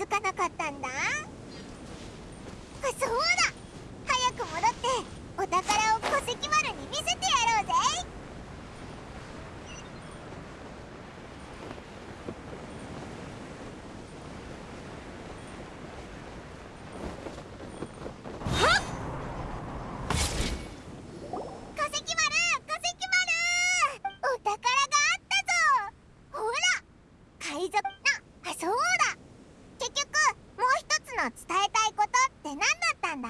づかなかったんだ。の伝えたいことって何だったんだ？